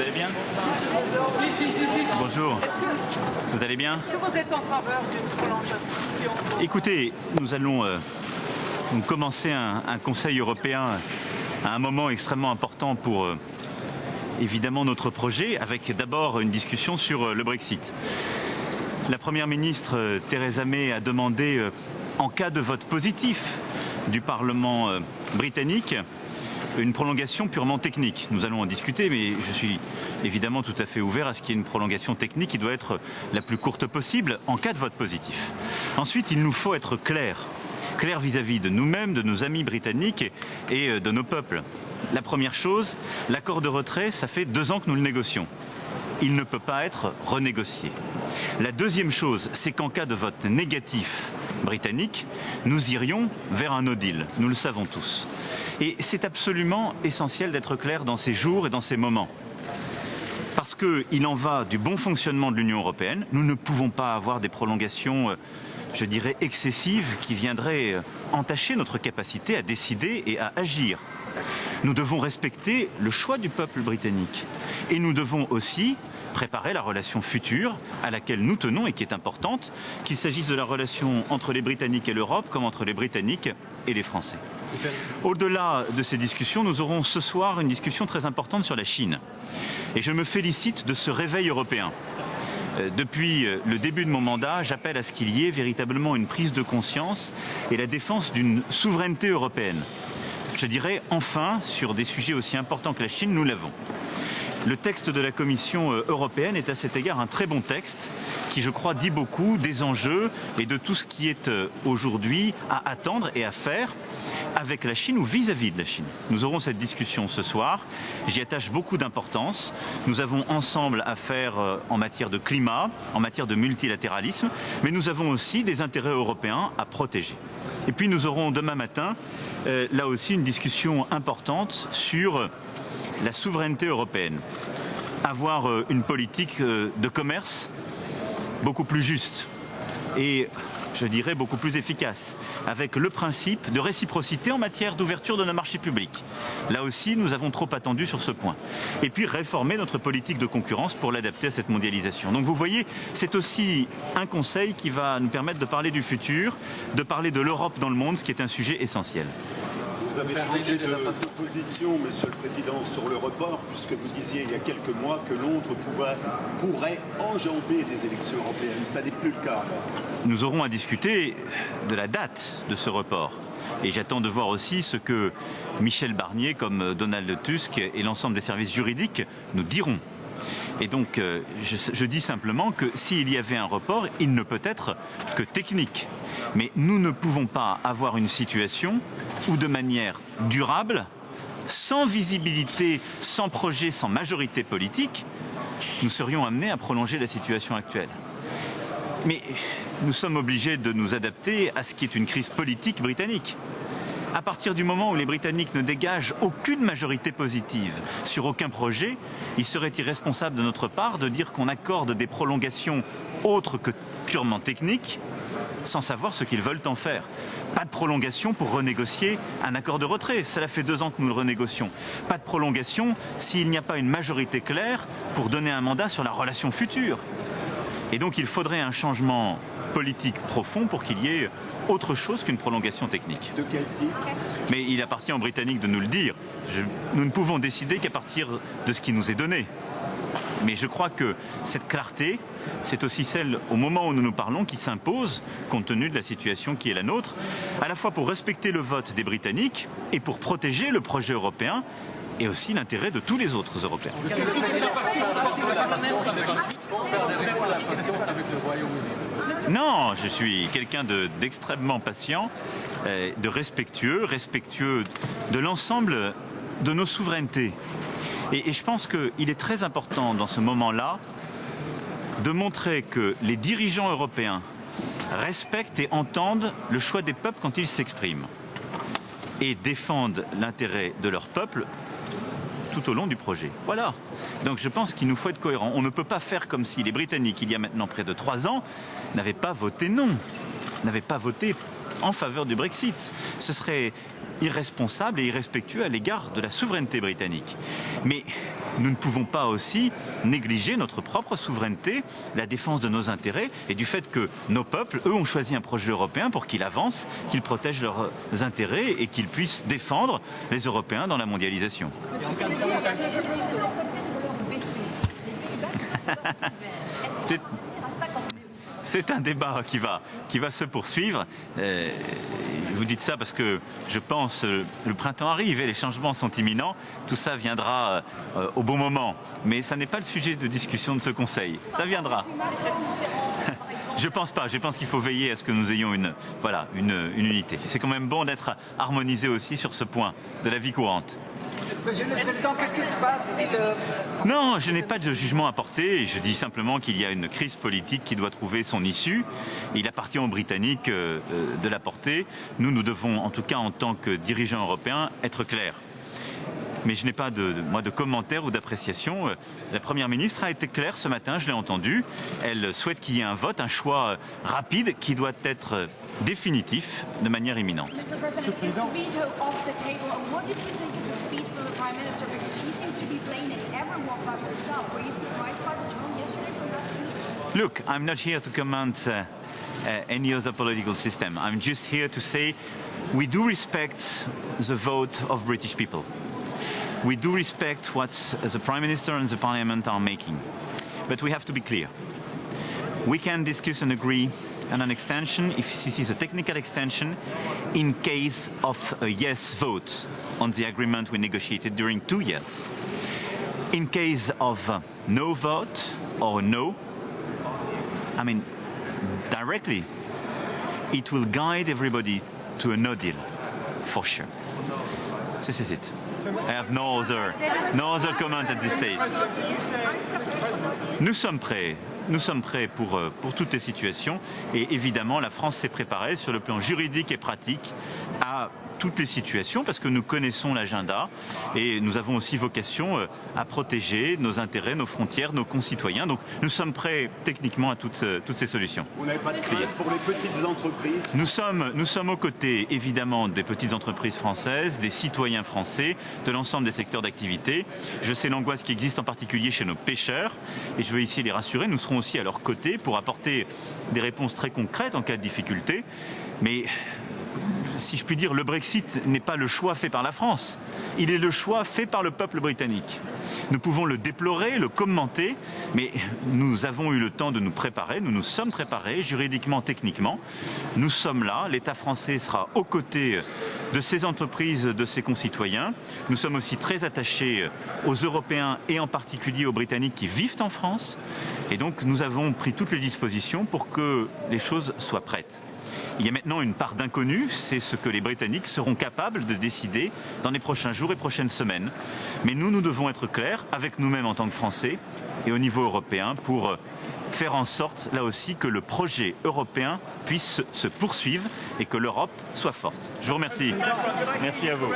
Vous allez bien Si, si, si, si. Bonjour. Que, Vous allez bien est-ce que vous êtes en faveur d'une prolongation Écoutez, nous allons euh, nous commencer un, un Conseil européen à un moment extrêmement important pour euh, évidemment notre projet, avec d'abord une discussion sur euh, le Brexit. La Première ministre Theresa May a demandé, en cas de vote positif du Parlement britannique, une prolongation purement technique. Nous allons en discuter, mais je suis évidemment tout à fait ouvert à ce qu'il y ait une prolongation technique qui doit être la plus courte possible en cas de vote positif. Ensuite, il nous faut être clair, clair vis-à-vis de nous-mêmes, de nos amis britanniques et, et, euh, de nos peuples. La première chose, l'accord de retrait, ça fait deux ans que nous le négocions. Il ne peut pas être renégocié. La deuxième chose, c'est qu'en cas de vote négatif britannique, nous irions vers un no deal. Nous le savons tous. Et c'est absolument essentiel d'être clair dans ces jours et dans ces moments. Parce qu'il en va du bon fonctionnement de l'Union européenne. Nous ne pouvons pas avoir des prolongations, euh, je dirais, excessives qui viendraient euh, entacher notre capacité à décider et à agir. Nous devons respecter le choix du peuple britannique. Et nous devons aussi préparer la relation future à laquelle nous tenons et qui est importante, qu'il s'agisse de la relation entre les Britanniques et l'Europe comme entre les Britanniques et les Français. Au-delà de ces discussions, nous aurons ce soir une discussion très importante sur la Chine. Et je me félicite de ce réveil européen. Euh, Depuis euh, le début de mon mandat, j'appelle à ce qu'il y ait véritablement une prise de conscience et la défense d'une souveraineté européenne. Je dirais enfin, sur des sujets aussi importants que la Chine, nous l'avons. Le texte de la Commission euh, européenne est à cet égard un très bon texte qui, je crois, dit beaucoup des enjeux et de tout ce qui est euh, aujourd'hui à attendre et à faire avec la Chine ou vis-à-vis -vis de la Chine. Nous aurons cette discussion ce soir. J'y attache beaucoup d'importance. Nous avons ensemble à faire euh, en matière de climat, en matière de multilatéralisme, mais nous avons aussi des intérêts européens à protéger. Et puis nous aurons demain matin, là aussi, une discussion importante sur la souveraineté européenne. Avoir euh, une politique euh, de commerce beaucoup plus juste et je dirais beaucoup plus efficace, avec le principe de réciprocité en matière d'ouverture de nos marchés publics. Là aussi, nous avons trop attendu sur ce point. Et puis réformer notre politique de concurrence pour l'adapter à cette mondialisation. Donc vous voyez, c'est aussi un conseil qui va nous permettre de parler du futur, de parler de l'Europe dans le monde, ce qui est un sujet essentiel. Vous avez changé de, de position, Monsieur le Président, sur le report, puisque vous disiez il y a quelques mois que Londres pouvait, pourrait enjamber les élections européennes. Ça n'est plus le cas. Nous aurons à discuter de la date de ce report. Et j'attends de voir aussi ce que Michel Barnier, comme Donald Tusk et l'ensemble des services juridiques nous diront. Et donc, euh, je, je, dis simplement que s'il y avait un report, il ne peut être que technique. Mais nous ne pouvons pas avoir une situation où, de manière durable, sans visibilité, sans projet, sans majorité politique, nous serions amenés à prolonger la situation actuelle. Mais nous sommes obligés de nous adapter à ce qui est une crise politique britannique. À partir du moment où les Britanniques ne dégagent aucune majorité positive sur aucun projet, il serait irresponsable de notre part de dire qu'on accorde des prolongations autres que purement techniques sans savoir ce qu'ils veulent en faire. Pas de prolongation pour renégocier un accord de retrait. Cela fait deux ans que nous le renégocions. Pas de prolongation s'il n'y a pas une majorité claire pour donner un mandat sur la relation future. Et donc il faudrait un changement politique profond pour qu'il y ait autre chose qu'une prolongation technique. De quel type? Mais il appartient aux Britanniques de nous le dire. Je, nous ne pouvons décider qu'à partir de ce qui nous est donné. Mais je crois que cette clarté, c'est aussi celle au moment où nous nous parlons qui s'impose compte tenu de la situation qui est la nôtre, à la fois pour respecter le vote des Britanniques et pour protéger le projet européen et aussi l'intérêt de tous les autres Européens. Non, je suis quelqu'un d'extrêmement de, patient, euh, de respectueux, respectueux de l'ensemble de nos souverainetés. Et, je pense qu'il est très important dans ce moment-là de montrer que les dirigeants européens respectent et entendent le choix des peuples quand ils s'expriment et défendent l'intérêt de leur peuple tout au long du projet. Voilà. Donc je pense qu'il nous faut être cohérent. On ne peut pas faire comme si les Britanniques, il y a maintenant près de trois ans, n'avaient pas voté non, n'avaient pas voté en faveur du Brexit. Ce serait irresponsable et irrespectueux à l'égard de la souveraineté britannique. Mais nous ne pouvons pas aussi négliger notre propre souveraineté, la défense de nos intérêts et du fait que nos peuples, eux, ont choisi un projet européen pour qu'il avance, qu'il protège leurs intérêts et qu'ils puissent défendre les Européens dans la mondialisation. C'est un débat qui va, qui va se poursuivre. Euh, vous dites ça parce que je pense euh, le printemps arrive et les changements sont imminents. Tout ça viendra euh, au bon moment. Mais ça n'est pas le sujet de discussion de ce Conseil. Ça viendra. Je pense pas. Je pense qu'il faut veiller à ce que nous ayons une, voilà, une, une unité. C'est quand même bon d'être harmonisé aussi sur ce point de la vie courante. Monsieur le Président, qu'est-ce qui se passe si le... Non, je n'ai pas de jugement à porter. Je dis simplement qu'il y a une crise politique qui doit trouver son issue. Il appartient aux Britanniques euh, de la porter. Nous, nous devons, en tout cas en tant que dirigeants européens, être clairs mais je n'ai pas de, de, moi, de commentaires ou d'appréciation. Euh, la Première ministre a été claire ce matin, je l'ai entendu. Elle souhaite qu'il y ait un vote, un choix rapide qui doit être définitif de manière imminente. Look, I'm not here to comment uh, uh, any other political system. I'm just here to say we do respect the vote of British people. We do respect what the Prime Minister and the Parliament are making. But we have to be clear. We can discuss and agree on an extension, if this is a technical extension, in case of a yes vote on the agreement we negotiated during two years. In case of no vote or no, I mean, directly, it will guide everybody to a no deal, for sure. This is it. I have no other, no other comment at this stage. Nous sommes prêts. Nous sommes prêts pour, pour toutes les situations et évidemment la France s'est préparée sur le plan juridique et pratique à toutes les situations parce que nous connaissons l'agenda et nous avons aussi vocation à protéger nos intérêts, nos frontières, nos concitoyens. Donc nous sommes prêts techniquement à toutes, toutes ces solutions. Vous n'avez pas de crainte pour les petites entreprises? Nous sommes, nous sommes aux côtés évidemment des petites entreprises françaises, des citoyens français, de l'ensemble des secteurs d'activité. Je sais l'angoisse qui existe en particulier chez nos pêcheurs et je veux ici les rassurer. Nous serons aussi à leur côté pour apporter des réponses très concrètes en cas de difficulté. Mais si je puis dire, le Brexit n'est pas le choix fait par la France. Il est le choix fait par le peuple britannique. Nous pouvons le déplorer, le commenter, mais nous avons eu le temps de nous préparer, nous nous sommes préparés juridiquement, techniquement. Nous sommes là, l'État français sera aux côtés de ces entreprises, de ses concitoyens. Nous sommes aussi très attachés aux Européens et en particulier aux Britanniques qui vivent en France. Et donc nous avons pris toutes les dispositions pour que les choses soient prêtes. Il y a maintenant une part d'inconnu, c'est ce que les Britanniques seront capables de décider dans les prochains jours et prochaines semaines. Mais nous, nous devons être clairs avec nous-mêmes en tant que Français et au niveau européen pour faire en sorte, là aussi, que le projet européen puisse se poursuivre et que l'Europe soit forte. Je vous remercie. Merci à vous.